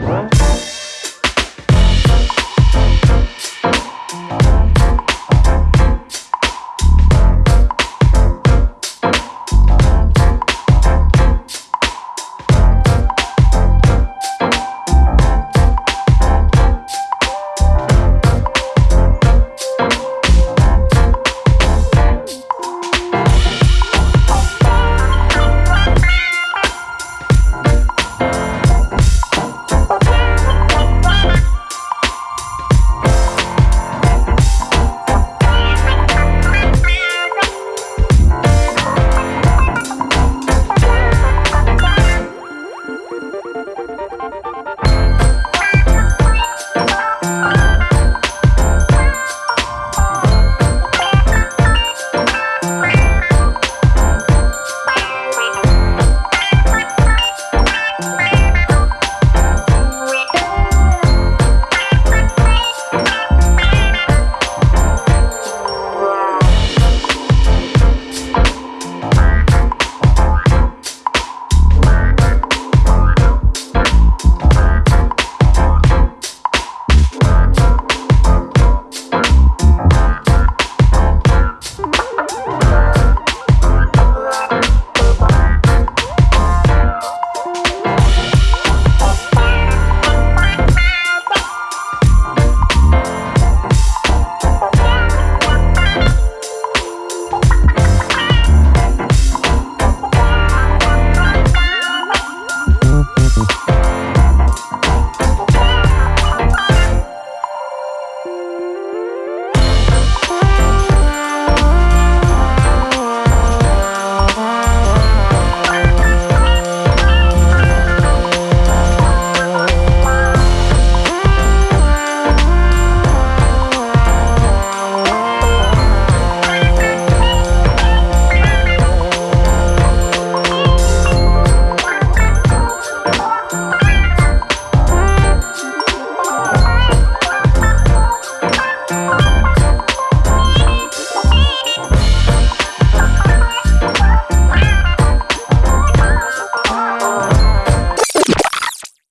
Huh?